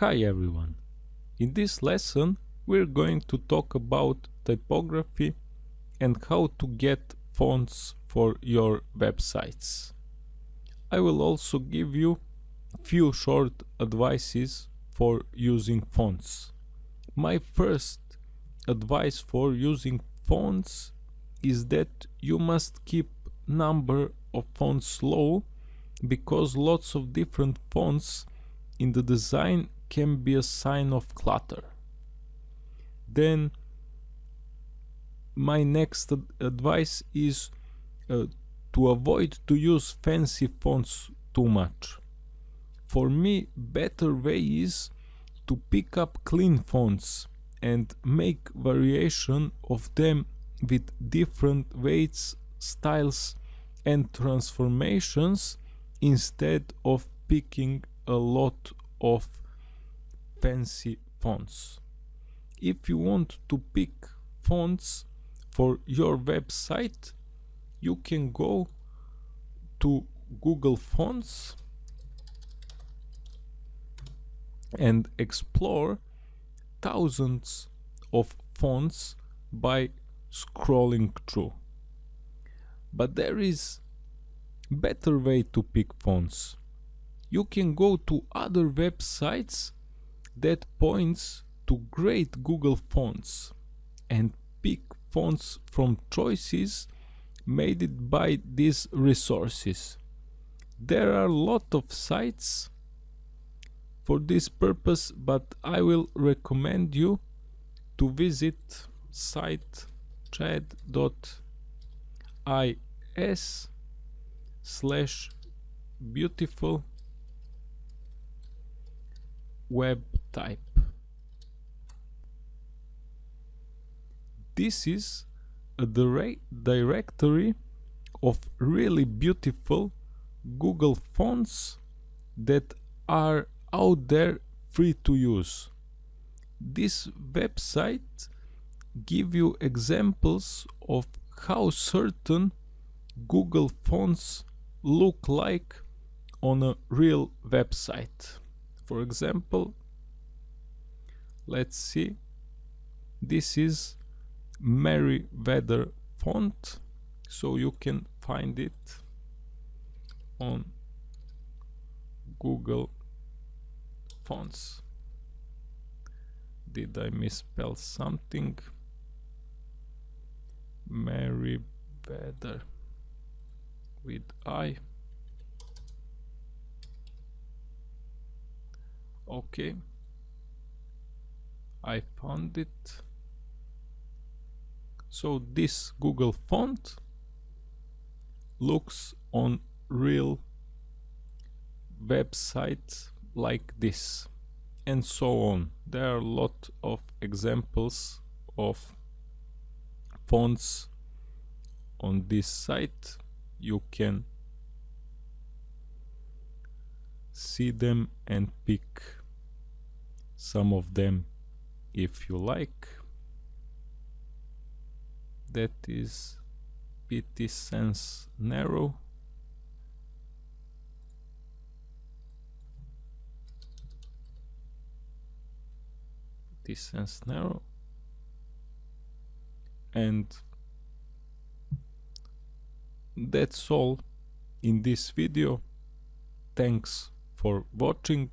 Hi everyone! In this lesson we're going to talk about typography and how to get fonts for your websites. I will also give you few short advices for using fonts. My first advice for using fonts is that you must keep number of fonts low because lots of different fonts in the design can be a sign of clutter. Then my next ad advice is uh, to avoid to use fancy fonts too much. For me, better way is to pick up clean fonts and make variation of them with different weights, styles and transformations instead of picking a lot of fancy fonts. If you want to pick fonts for your website, you can go to Google Fonts and explore thousands of fonts by scrolling through. But there is better way to pick fonts. You can go to other websites that points to great Google fonts and pick fonts from choices made it by these resources. There are a lot of sites for this purpose but I will recommend you to visit site chad.is slash beautiful web type. This is a directory of really beautiful Google fonts that are out there free to use. This website give you examples of how certain Google fonts look like on a real website. For example, let's see, this is Merriweather font, so you can find it on Google Fonts. Did I misspell something? Merriweather with I. Okay. I found it. So this Google font looks on real websites like this and so on. There are a lot of examples of fonts on this site you can see them and pick some of them if you like. That is PT Sans Narrow. PT Sans Narrow. And that's all in this video. Thanks for watching